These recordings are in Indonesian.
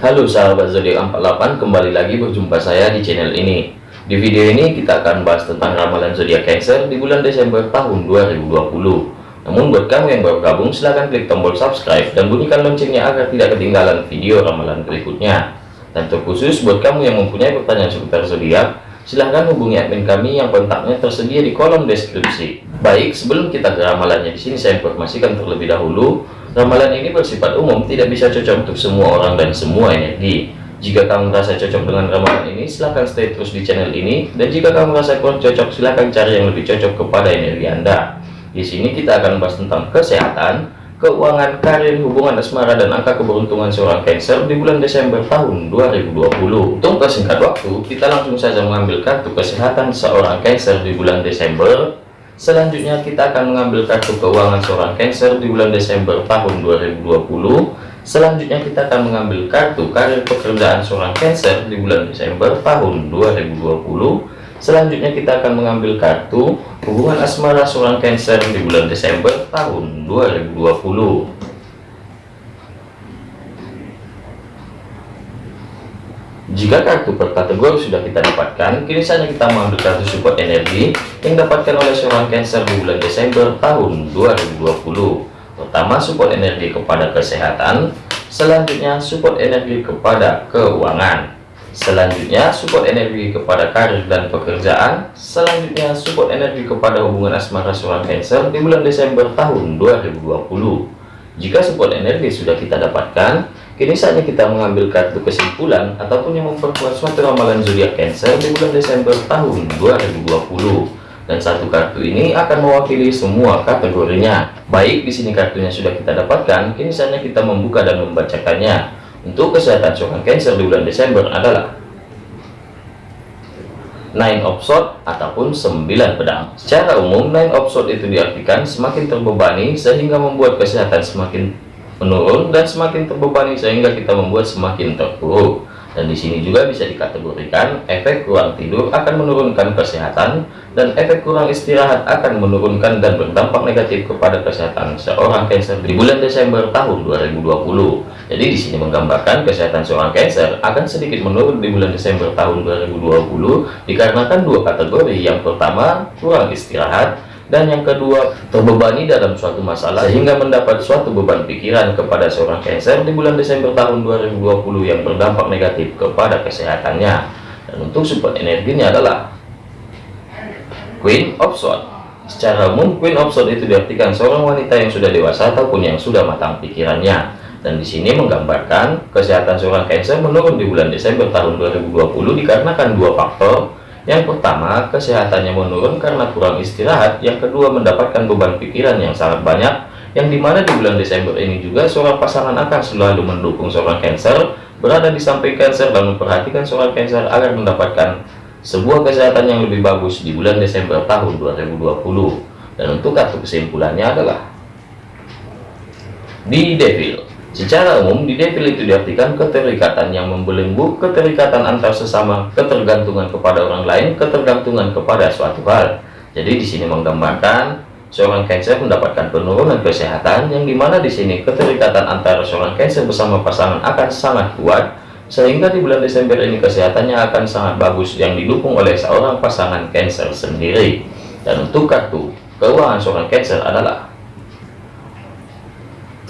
Halo sahabat zodiak 48 kembali lagi berjumpa saya di channel ini. Di video ini kita akan bahas tentang ramalan zodiak Cancer di bulan Desember tahun 2020 namun buat kamu yang baru gabung silahkan klik tombol subscribe dan bunyikan loncengnya agar tidak ketinggalan video ramalan berikutnya. Dan terkhusus buat kamu yang mempunyai pertanyaan seputar zodiak silahkan hubungi admin kami yang kontaknya tersedia di kolom deskripsi baik sebelum kita ke ramalannya di sini saya informasikan terlebih dahulu Ramalan ini bersifat umum, tidak bisa cocok untuk semua orang dan semua energi. Jika kamu merasa cocok dengan ramalan ini, silahkan stay terus di channel ini. Dan jika kamu merasa kurang cocok, silahkan cari yang lebih cocok kepada energi Anda. Di sini kita akan bahas tentang kesehatan, keuangan, karir, hubungan asmara, dan angka keberuntungan seorang Cancer di bulan Desember tahun 2020. Untuk persingkat waktu, kita langsung saja mengambil kartu kesehatan seorang Cancer di bulan Desember Selanjutnya kita akan mengambil kartu keuangan seorang Cancer di bulan Desember tahun 2020. Selanjutnya kita akan mengambil kartu karir pekerjaan seorang Cancer di bulan Desember tahun 2020. Selanjutnya kita akan mengambil kartu hubungan asmara seorang Cancer di bulan Desember tahun 2020. Jika kartu per kategori sudah kita dapatkan, kini saatnya kita mengambil kartu support energi yang dapatkan oleh seorang Cancer di bulan Desember tahun 2020. Pertama, support energi kepada kesehatan, selanjutnya support energi kepada keuangan, selanjutnya support energi kepada karir dan pekerjaan, selanjutnya support energi kepada hubungan asmara seorang Cancer di bulan Desember tahun 2020. Jika support energi sudah kita dapatkan, Kini saatnya kita mengambil kartu kesimpulan ataupun yang memperkuat suatu ramalan zodiak Cancer di bulan Desember tahun 2020. Dan satu kartu ini akan mewakili semua kategorinya. Baik, di sini kartunya sudah kita dapatkan, kini saatnya kita membuka dan membacakannya. Untuk kesehatan seorang Cancer di bulan Desember adalah Nine of Swords ataupun 9 pedang. Secara umum, Nine of Swords itu diartikan semakin terbebani sehingga membuat kesehatan semakin menurun dan semakin terbebani sehingga kita membuat semakin terpuruk dan di sini juga bisa dikategorikan efek kurang tidur akan menurunkan kesehatan dan efek kurang istirahat akan menurunkan dan berdampak negatif kepada kesehatan seorang Cancer di bulan Desember tahun 2020 jadi di sini menggambarkan kesehatan seorang Cancer akan sedikit menurun di bulan Desember tahun 2020 dikarenakan dua kategori. Yang pertama kurang istirahat dan yang kedua terbebani dalam suatu masalah sehingga mendapat suatu beban pikiran kepada seorang Cancer di bulan Desember tahun 2020 yang berdampak negatif kepada kesehatannya. Dan untuk support energinya adalah Queen of Swords. Secara umum Queen of Swords itu diartikan seorang wanita yang sudah dewasa ataupun yang sudah matang pikirannya. Dan di sini menggambarkan kesehatan seorang Cancer menurun di bulan Desember tahun 2020 dikarenakan dua faktor yang pertama, kesehatannya menurun karena kurang istirahat. Yang kedua, mendapatkan beban pikiran yang sangat banyak. Yang di mana di bulan Desember ini juga seorang pasangan akan selalu mendukung seorang Cancer, berada di samping Cancer dan memperhatikan seorang Cancer agar mendapatkan sebuah kesehatan yang lebih bagus di bulan Desember tahun 2020. Dan untuk kartu kesimpulannya adalah di Devil. Secara umum, di devil itu diartikan keterikatan yang membelenggu, keterikatan antar sesama, ketergantungan kepada orang lain, ketergantungan kepada suatu hal. Jadi di sini menggambarkan seorang Cancer mendapatkan penurunan kesehatan yang di mana di sini keterikatan antara seorang Cancer bersama pasangan akan sangat kuat sehingga di bulan Desember ini kesehatannya akan sangat bagus yang didukung oleh seorang pasangan Cancer sendiri. Dan untuk kartu keuangan seorang Cancer adalah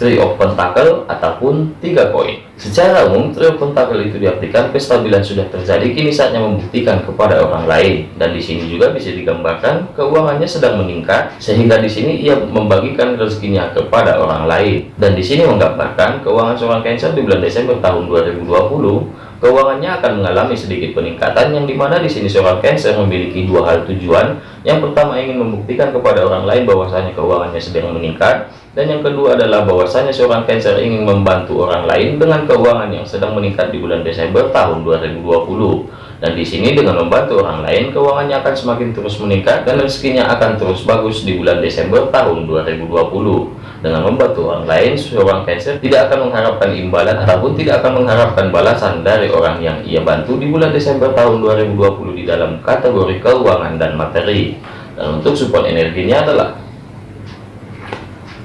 Three of Pentacle ataupun tiga koin. Secara umum, Three of Pentacle itu diartikan kestabilan sudah terjadi, kini saatnya membuktikan kepada orang lain. Dan di sini juga bisa digambarkan keuangannya sedang meningkat, sehingga di sini ia membagikan rezekinya kepada orang lain. Dan di sini menggambarkan keuangan seorang Cancer di bulan Desember tahun 2020 keuangannya akan mengalami sedikit peningkatan yang di mana di sini seorang Cancer memiliki dua hal tujuan. Yang pertama ingin membuktikan kepada orang lain bahwasanya keuangannya sedang meningkat. Dan yang kedua adalah bahwasanya seorang Cancer ingin membantu orang lain dengan keuangan yang sedang meningkat di bulan Desember tahun 2020 dan di sini dengan membantu orang lain keuangannya akan semakin terus meningkat dan rezekinya akan terus bagus di bulan Desember tahun 2020 dengan membantu orang lain seorang Cancer tidak akan mengharapkan imbalan ataupun tidak akan mengharapkan balasan dari orang yang ia bantu di bulan Desember tahun 2020 di dalam kategori keuangan dan materi dan untuk support energinya adalah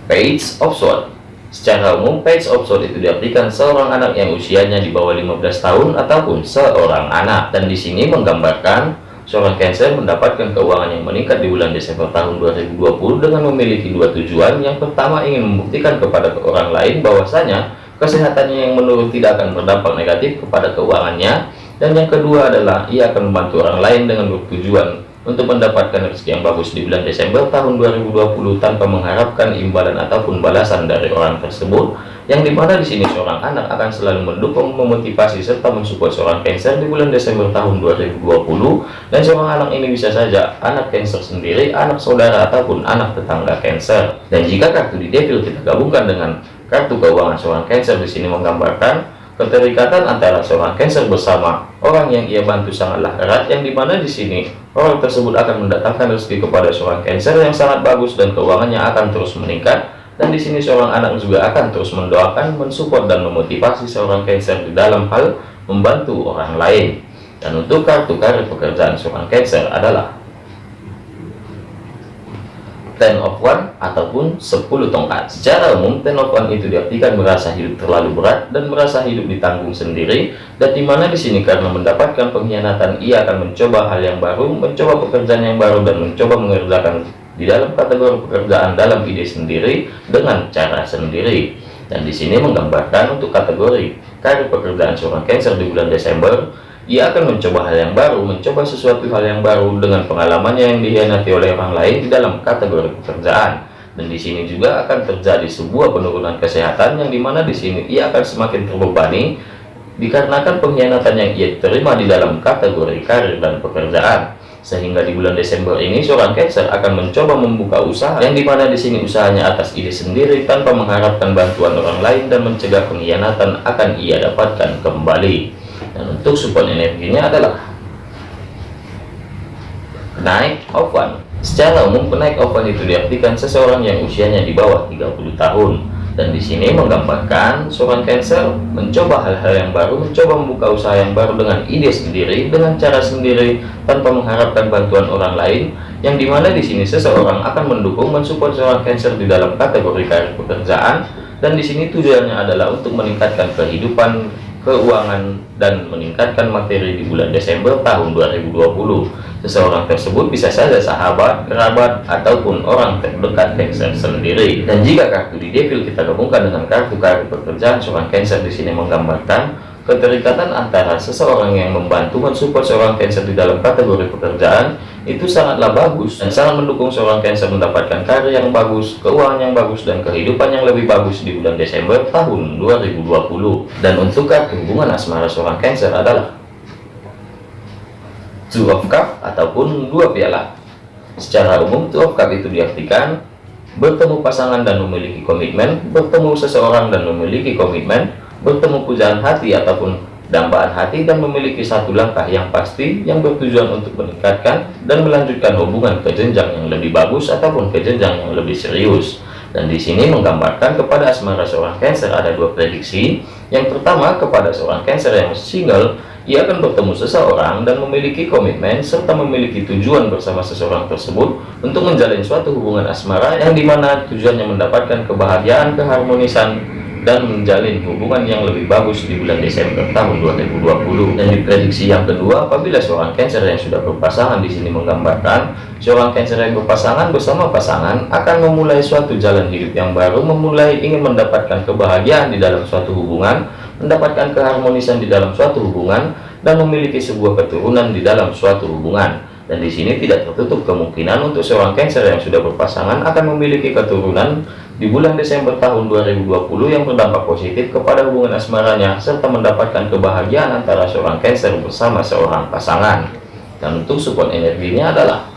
Page of Swords Secara umum, page of sword itu diartikan seorang anak yang usianya di bawah 15 tahun ataupun seorang anak. Dan di sini menggambarkan seorang Cancer mendapatkan keuangan yang meningkat di bulan Desember tahun 2020 dengan memiliki dua tujuan. Yang pertama ingin membuktikan kepada orang lain bahwasanya kesehatannya yang menurun tidak akan berdampak negatif kepada keuangannya. Dan yang kedua adalah ia akan membantu orang lain dengan bertujuan untuk mendapatkan rezeki yang bagus di bulan Desember tahun 2020 tanpa mengharapkan imbalan ataupun balasan dari orang tersebut yang di mana di sini seorang anak akan selalu mendukung memotivasi serta mensupport seorang Cancer di bulan Desember tahun 2020 dan seorang anak ini bisa saja anak Cancer sendiri anak saudara ataupun anak tetangga Cancer. Dan jika kartu di Devil kita gabungkan dengan kartu keuangan seorang Cancer di sini menggambarkan Keterikatan antara seorang Cancer bersama orang yang ia bantu sangatlah erat yang di mana di sini orang tersebut akan mendatangkan rezeki kepada seorang Cancer yang sangat bagus dan keuangannya akan terus meningkat dan di sini seorang anak juga akan terus mendoakan, mensupport dan memotivasi seorang Cancer di dalam hal membantu orang lain. Dan untuk kartu karir pekerjaan seorang Cancer adalah ten of one ataupun 10 tongkat. Secara umum ten of one itu diartikan merasa hidup terlalu berat dan merasa hidup ditanggung sendiri. Dan di mana di sini karena mendapatkan pengkhianatan ia akan mencoba hal yang baru mencoba pekerjaan yang baru dan mencoba mengerjakan di dalam kategori pekerjaan dalam ide sendiri dengan cara sendiri. Dan di sini menggambarkan untuk kategori karir pekerjaan seorang Cancer di bulan Desember ia akan mencoba hal yang baru, mencoba sesuatu hal yang baru dengan pengalamannya yang dihianati oleh orang lain di dalam kategori pekerjaan. Dan di sini juga akan terjadi sebuah penurunan kesehatan yang di mana di sini ia akan semakin terbebani dikarenakan pengkhianatan yang ia terima di dalam kategori karir dan pekerjaan. Sehingga di bulan Desember ini seorang Cancer akan mencoba membuka usaha yang di mana di sini usahanya atas ide sendiri tanpa mengharapkan bantuan orang lain dan mencegah pengkhianatan akan ia dapatkan kembali dan untuk support energinya adalah naik one. secara umum kenaik one itu diartikan seseorang yang usianya di bawah 30 tahun dan di sini menggambarkan seorang Cancer mencoba hal-hal yang baru, mencoba membuka usaha yang baru dengan ide sendiri, dengan cara sendiri, tanpa mengharapkan bantuan orang lain, yang di mana di sini seseorang akan mendukung, mensupport seorang Cancer di dalam kategori karir pekerjaan, dan di sini tujuannya adalah untuk meningkatkan kehidupan keuangan dan meningkatkan materi di bulan Desember tahun 2020 seseorang tersebut bisa saja sahabat, kerabat, ataupun orang terdekat Cancer sendiri. Dan jika kartu di Devil kita gabungkan dengan kartu kartu pekerjaan seorang Cancer di sini menggambarkan keterikatan antara seseorang yang membantu mensupport seorang Cancer di dalam kategori pekerjaan itu sangatlah bagus dan sangat mendukung seorang Cancer mendapatkan karir yang bagus, keuangan yang bagus, dan kehidupan yang lebih bagus di bulan Desember tahun 2020. Dan untuk kartu hubungan asmara seorang Cancer adalah Two of Cup ataupun dua piala. Secara umum, Two of Cup itu diartikan bertemu pasangan dan memiliki komitmen, bertemu seseorang dan memiliki komitmen, bertemu pujaan hati ataupun dambaan hati dan memiliki satu langkah yang pasti yang bertujuan untuk meningkatkan dan melanjutkan hubungan ke jenjang yang lebih bagus ataupun ke jenjang yang lebih serius. Dan di sini menggambarkan kepada asmara seorang Cancer ada dua prediksi. Yang pertama kepada seorang Cancer yang single ia akan bertemu seseorang dan memiliki komitmen serta memiliki tujuan bersama seseorang tersebut untuk menjalin suatu hubungan asmara yang di mana tujuannya mendapatkan kebahagiaan keharmonisan dan menjalin hubungan yang lebih bagus di bulan Desember tahun 2020 dan diprediksi yang kedua apabila seorang Cancer yang sudah berpasangan di sini menggambarkan seorang Cancer yang berpasangan bersama pasangan akan memulai suatu jalan hidup yang baru memulai ingin mendapatkan kebahagiaan di dalam suatu hubungan mendapatkan keharmonisan di dalam suatu hubungan dan memiliki sebuah keturunan di dalam suatu hubungan dan di sini tidak tertutup kemungkinan untuk seorang Cancer yang sudah berpasangan akan memiliki keturunan di bulan Desember tahun 2020 yang berdampak positif kepada hubungan asmaranya serta mendapatkan kebahagiaan antara seorang Cancer bersama seorang pasangan. Dan untuk support energinya adalah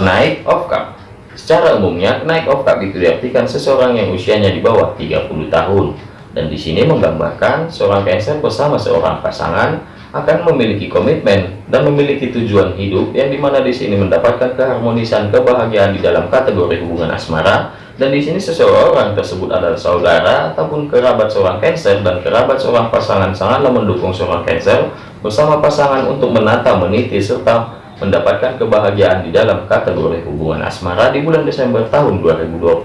naik of cup secara umumnya naik of cup itu diartikan seseorang yang usianya di bawah 30 tahun. Dan di sini menggambarkan seorang Cancer bersama seorang pasangan akan memiliki komitmen dan memiliki tujuan hidup yang di mana di sini mendapatkan keharmonisan kebahagiaan di dalam kategori hubungan asmara dan di sini seseorang tersebut adalah saudara ataupun kerabat seorang Cancer dan kerabat seorang pasangan sangatlah mendukung seorang Cancer bersama pasangan untuk menata meniti serta mendapatkan kebahagiaan di dalam kategori hubungan asmara di bulan Desember tahun 2020.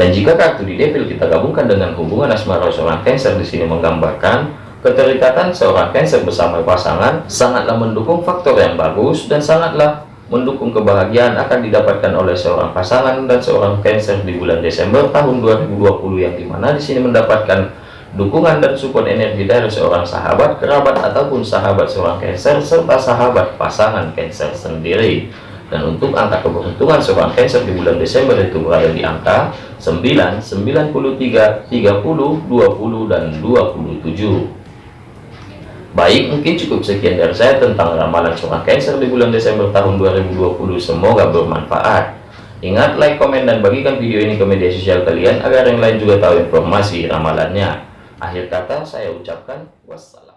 Dan jika kartu di devil kita gabungkan dengan hubungan asmara seorang Cancer di sini menggambarkan keterikatan seorang Cancer bersama pasangan sangatlah mendukung faktor yang bagus dan sangatlah mendukung kebahagiaan akan didapatkan oleh seorang pasangan dan seorang Cancer di bulan Desember tahun 2020 yang di mana di sini mendapatkan dukungan dan support energi dari seorang sahabat, kerabat, ataupun sahabat seorang Cancer, serta sahabat pasangan Cancer sendiri. Dan untuk angka keberuntungan seorang Cancer di bulan Desember itu berada di angka 9, 93, 30, 20, dan 27. Baik, mungkin cukup sekian dari saya tentang ramalan seorang Cancer di bulan Desember tahun 2020. Semoga bermanfaat. Ingat, like, komen, dan bagikan video ini ke media sosial kalian agar yang lain juga tahu informasi ramalannya. Akhir kata saya ucapkan wassalam.